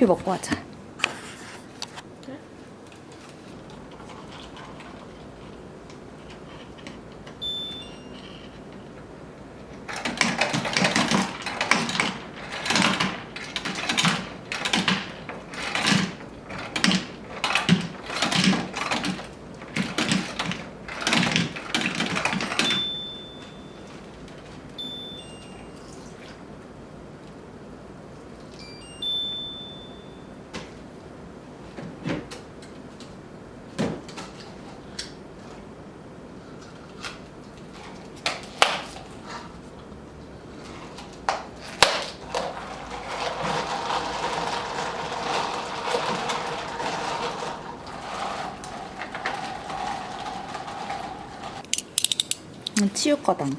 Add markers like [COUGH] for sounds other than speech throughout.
커피 먹고 하자. 치유 거당.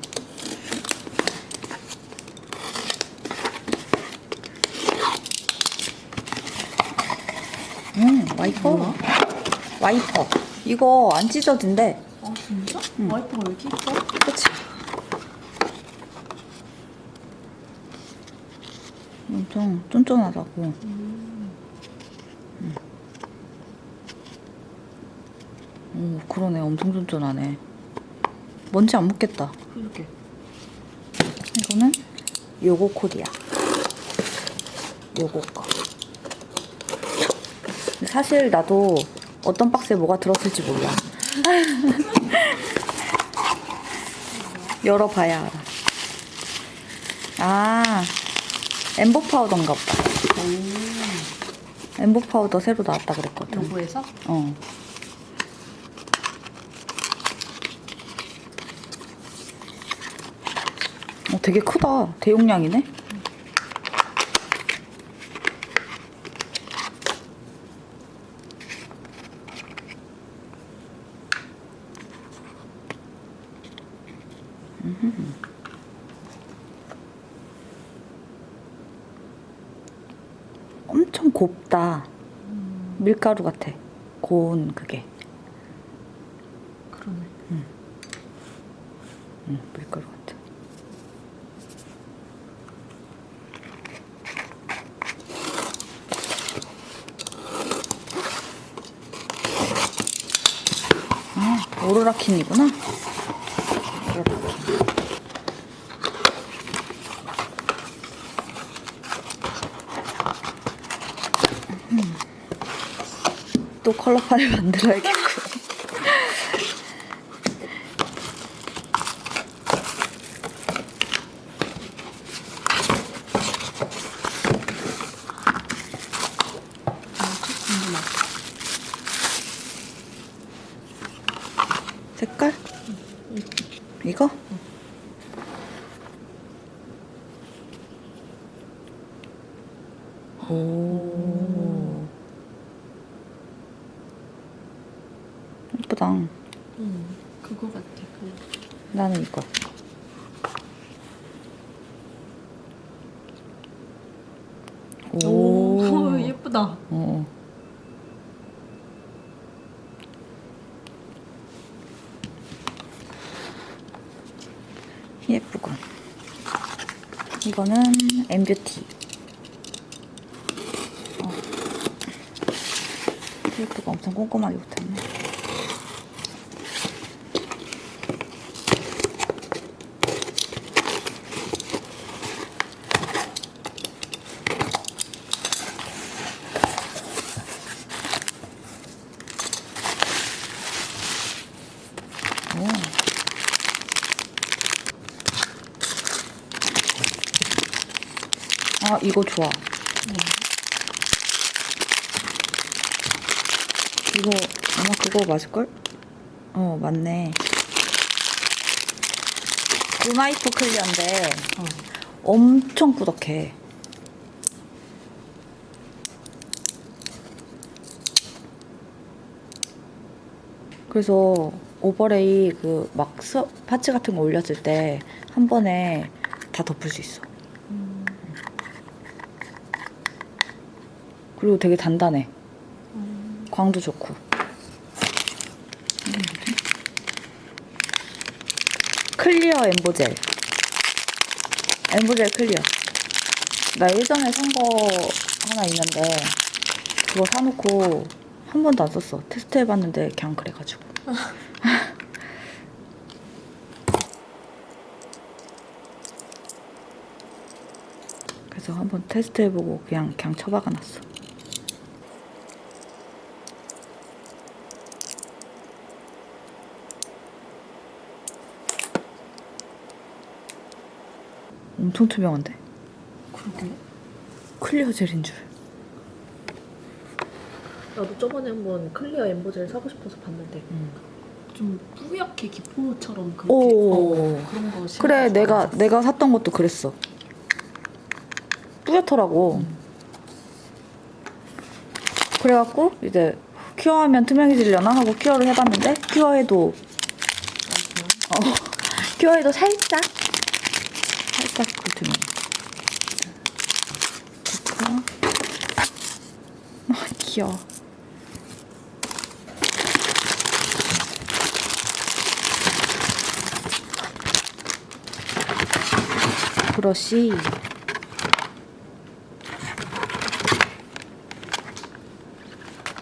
음, 와이퍼. 와이퍼. 이거 안 찢어진대. 아 진짜? 응. 와이프가 왜 이렇게 이뻐? 그치? 엄청 쫀쫀하다고. 음. 오, 그러네. 엄청 쫀쫀하네. 먼지 안 묻겠다. 그렇게. 이거는 요거 코디야. 요거 거. 사실 나도 어떤 박스에 뭐가 들었을지 몰라. [LAUGHS] 열어봐야 알아. 아, 엠보 파우더인가 보다. 오. 엠보 파우더 새로 나왔다 그랬거든. 요거에서? 어. 되게 크다. 대용량이네. 엄청 곱다. 밀가루 같아. 고운 그게. 그러네. 응, 밀가루 같아. 아, 오로라킨이구나. 오로라킨. 음. 또 컬러판을 [LAUGHS] 만들어야겠고. 아, 궁금하다. 색깔? 이거? 오. 예쁘다. 응. 그거 같아. 그. 나는 이거. 오, 예쁘다. 어. 예쁘군. 이거는 엠뷰티. 어. 테이프가 엄청 꼼꼼하게 붙었네. 오. 아, 이거 좋아. 이거 아마 그거 맞을걸? 어, 맞네. 루나이프 클리어인데 어. 엄청 꾸덕해. 그래서 overlay 그 막 parts 같은 거 올렸을 때 한 번에 다 덮을 수 있어. 그리고 되게 단단해. 음. 광도 좋고. Clear embo젤. Embo젤 clear. 나 예전에 산 거 하나 있는데 그거 사놓고 한 번도 안 썼어. 테스트 해봤는데 그냥 그래가지고. [LAUGHS] 그래서 한번 테스트 해보고 그냥 그냥 처박아놨어. 엄청 투명한데? 그러게. Clear 젤인 줄. 나도 저번에 한번 clear embo젤 사고 싶어서 봤는데 좀 뿌옇게 기포처럼 그렇게 오. 어, 그런 거 그래. 내가 내가 샀던 것도 그랬어. 뿌옇더라고. 그래갖고 이제 cure하면 투명해지려나 하고 cure를 해봤는데 cure해도 어, [LAUGHS] cure해도 살짝 살짝 그 투명. 좋고. 아 귀여워. 브러쉬.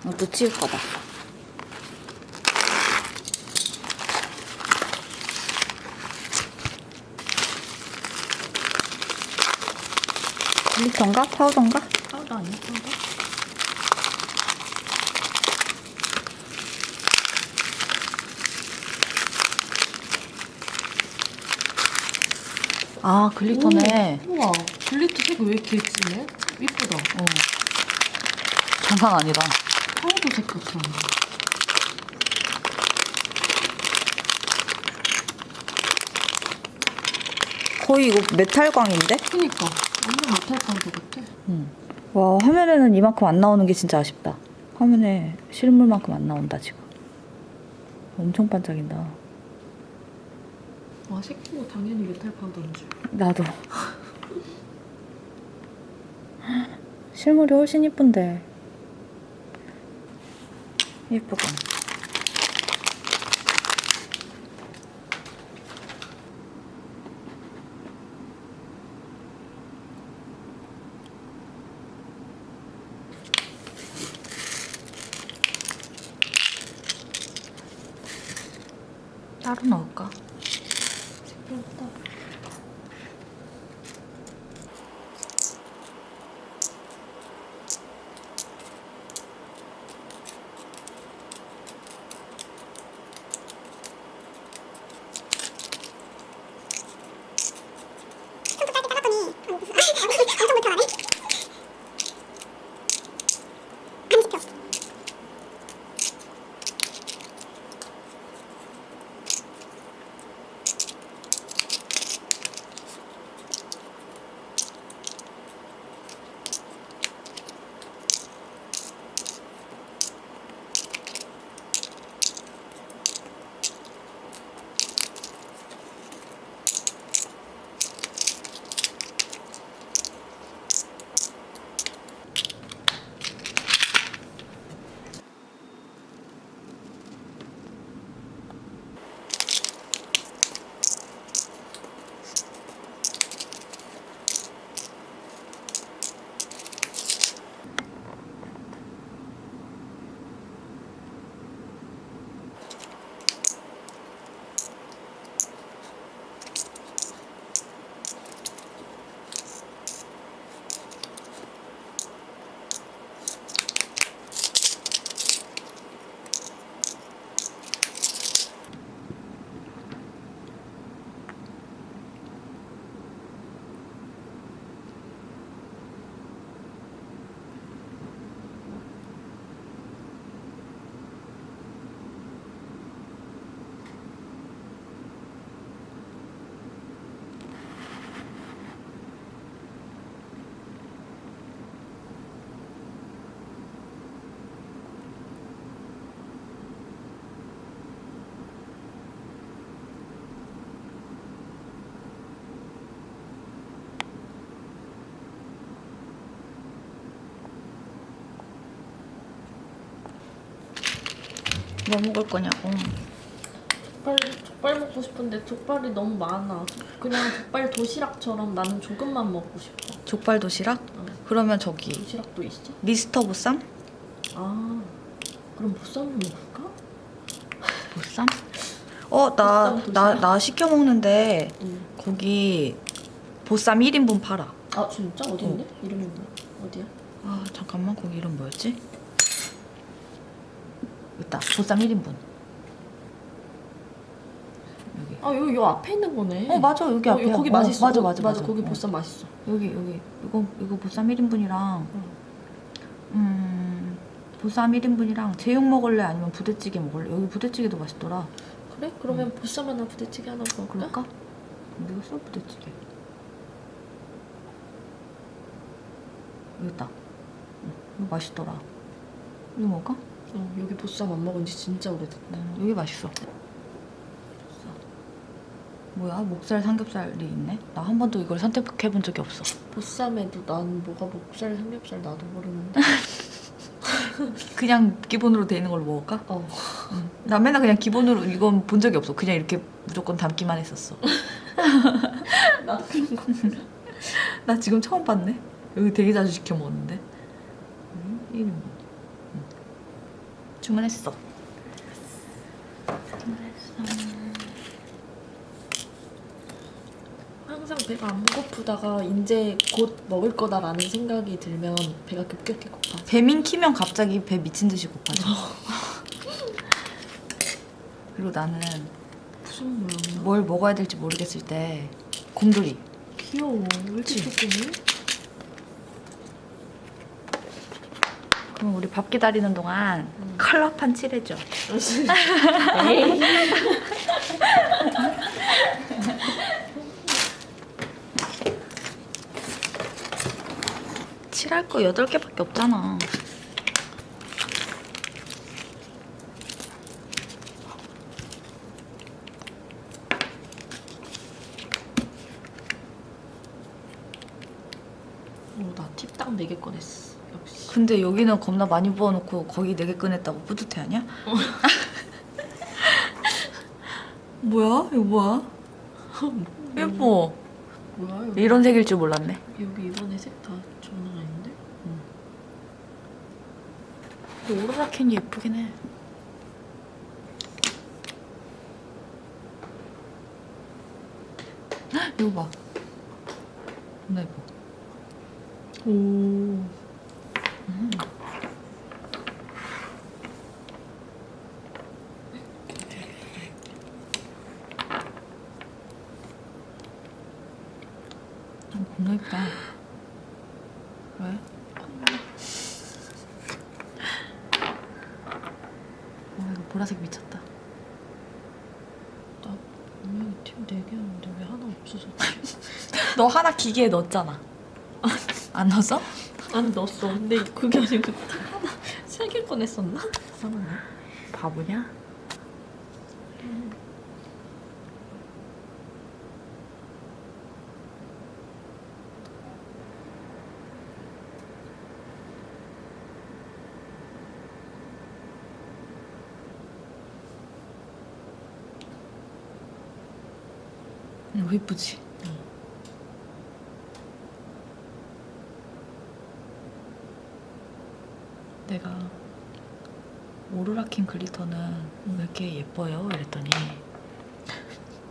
이것도 치울 거다. Glitter인가? 파우더인가? 파우더 아니야 파우더? 아, glitter네. 오, 우와 glitter 색이 왜 이렇게 진해? 이쁘다. 어. 장난 아니다. 파우더 색 같아. 거의 이거 메탈광인데? 그니까 완전 메탈 파우더 같아. 응. 와, 화면에는 이만큼 안 나오는 게 진짜 아쉽다. 화면에 실물만큼 안 나온다, 지금. 엄청 반짝인다. 와 색도 당연히 메탈 파우더인 줄. 나도. 실물이 훨씬 이쁜데. 예쁘고. Арнолка. 뭐 먹을 거냐고. 족발 족발 먹고 싶은데 족발이 너무 많아. 그냥 족발 도시락처럼 나는 조금만 먹고 싶어. 족발 도시락? 어. 그러면 저기 도시락도 있어? 미스터 보쌈? 아 그럼 보쌈 먹을까? 보쌈? 어, 나, 보쌈 나? 나 시켜 먹는데 응. 거기 보쌈 1인분 팔아. 아 진짜 어디 있네? 이름이 뭐야? 어디야? 아, 잠깐만. 거기 이름 뭐였지? 있다. 보쌈 1인분. 여기. 아 여기 요 앞에 있는 거네. 어, 맞아. 여기 어, 앞에. 거기 맛있어. 맞아, 맞아, 맞아. 맞아. 거기 어. 보쌈 맛있어. 여기, 여기. 이거, 이거 보쌈 1인분이랑 음, 보쌈 1인분이랑 제육 먹을래? 아니면 부대찌개 먹을래? 여기 부대찌개도 맛있더라. 그래? 그러면 보쌈 하나 부대찌개 하나 먹을까? 그럴까? 어디 갔어 부대찌개? 여기 있다. 응, 이거 맛있더라. 이거 먹을까? 어, 여기 보쌈 안 먹은 지 진짜 오래됐다. 음, 여기 맛있어. 뭐야 목살 삼겹살이 있네? 나 한 번도 이걸 선택해 본 적이 없어. 보쌈에도 난 뭐가 목살 삼겹살 나도 모르는데. [LAUGHS] 그냥 기본으로 돼 있는 걸로 먹을까? 어. 응. 나 맨날 그냥 기본으로 이건 본 적이 없어. 그냥 이렇게 무조건 담기만 했었어. [LAUGHS] 나도 그런 거. 나 지금 처음 봤네. 여기 되게 자주 시켜 먹었는데. 음, 이름 뭐? 응. 주문했어. 주문했어. 항상 배가 안 고프다가 이제 곧 먹을 거다라는 생각이 들면 배가 급격히 고파. 배민 키면 갑자기 배 미친 듯이 고파져. [LAUGHS] 그리고 나는 무슨 모양이야? 뭘 먹어야 될지 모르겠을 때 곰돌이. 귀여워. 왜 이렇게? 조그매? 그럼 우리 밥 기다리는 동안 음. 컬러판 칠해줘. [LAUGHS] 칠할 거 8개밖에 없잖아. 어, 나 팁 딱 4개 꺼냈어. 역시. 근데 여기는 겁나 많이 부어놓고 거기 4개 꺼냈다고 뿌듯해하냐? [LAUGHS] 뭐야? 이거 뭐야? 예뻐. 뭐야 여기? 이런 색일 줄 몰랐네. 여기 이번에 색다 장난 아닌데? 오로라 캔이 예쁘긴 해. 헉, 이거 봐. 겁나 예뻐. 오. 어, 겁나 예쁘다. 왜? 와 이거 보라색 미쳤다. 나 분명히 팁 4개 하는데 왜 하나 없어졌지? [LAUGHS] 너 하나 기계에 넣었잖아. 안 넣었어? 안 넣었어. 근데 그게 아니고 팁 하나 3개 꺼냈었나? 이상하네. 바보냐? 이거 예쁘지? 내가 오로라킨 glitter는 왜 이렇게 예뻐요? 이랬더니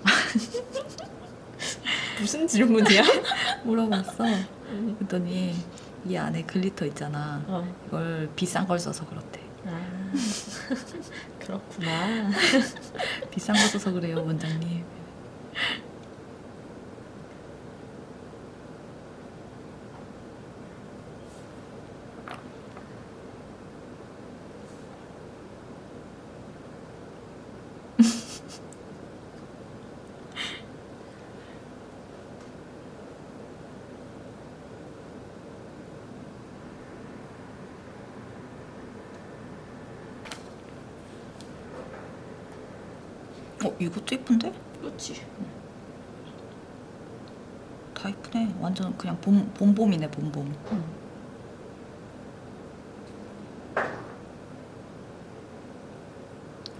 [LAUGHS] 무슨 질문이야? [LAUGHS] 물어봤어. 그랬더니 이 안에 glitter 있잖아. 어. 이걸 비싼 걸 써서 그렇대. 아. [LAUGHS] 그렇구나. 비싼 거 써서 그래요, 원장님. 어, 이것도 예쁜데? 그렇지. 다 예쁘네. 완전 그냥 봄, 봄봄이네, 봄봄. 응.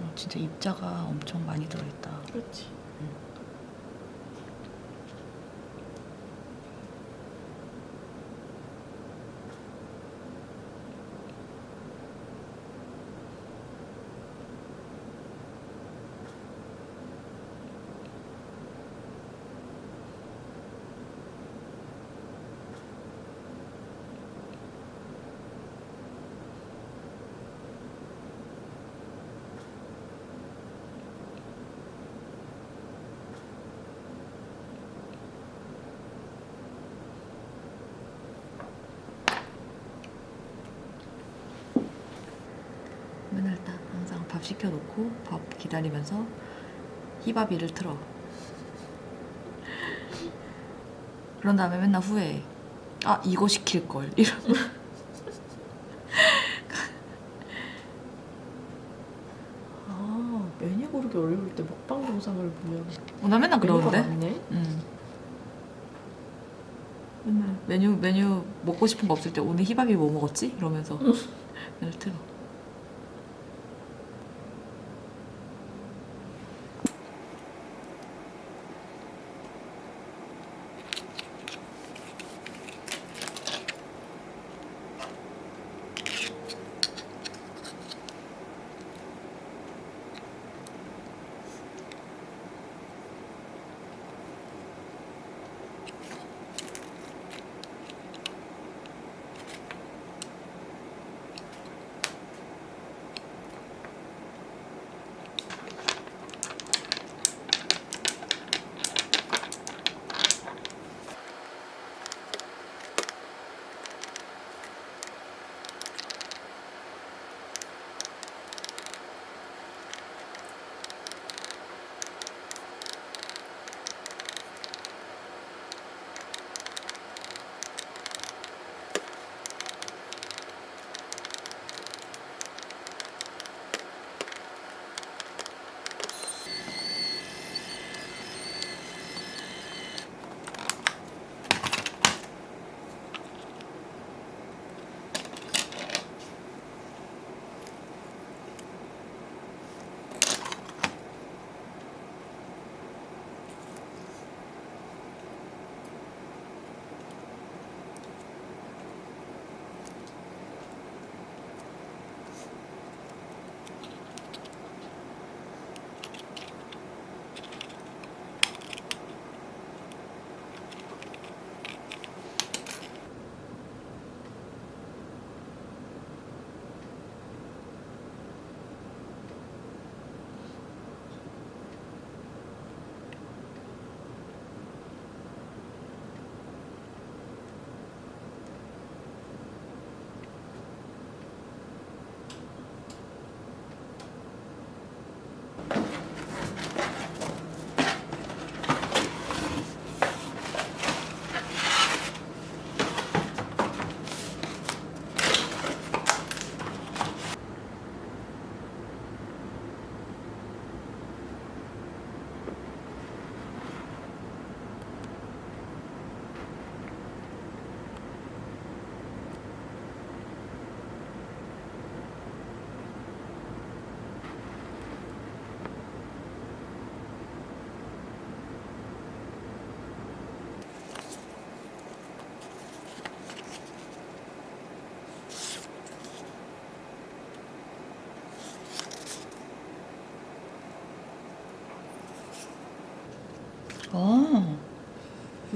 어, 진짜 입자가 엄청 많이 들어있다. 그렇지. 밥 시켜놓고 밥 기다리면서 히바비를 틀어. 그런 다음에 맨날 후회해. 아 이거 시킬 걸 이런. 아 메뉴 고르기 어려울 때 먹방 영상을 보면 어, 나 맨날 그러는데. 응. 맨날 메뉴 메뉴 먹고 싶은 거 없을 때 오늘 히바비 뭐 먹었지? 이러면서 맨날 틀어.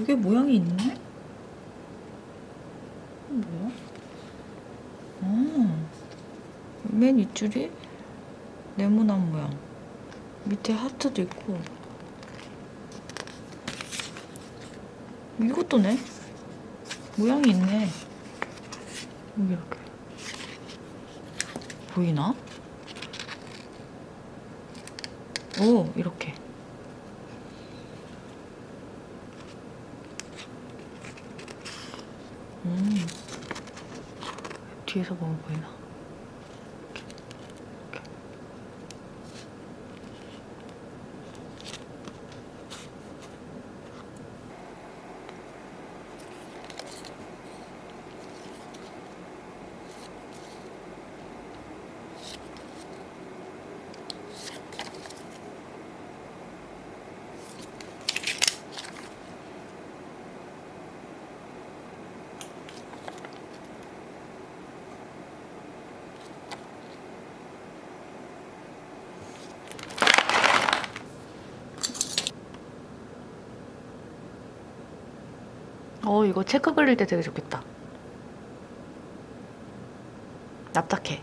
이게 모양이 있네? 뭐야? 아, 맨 윗줄이 네모난 모양. 밑에 하트도 있고. 이것도 네? 모양이 있네. 여기 이렇게. 보이나? 오, 이렇게. 음. 뒤에서 보면 보이나? 어, 이거 체크 그릴 때 되게 좋겠다. 납작해. 응.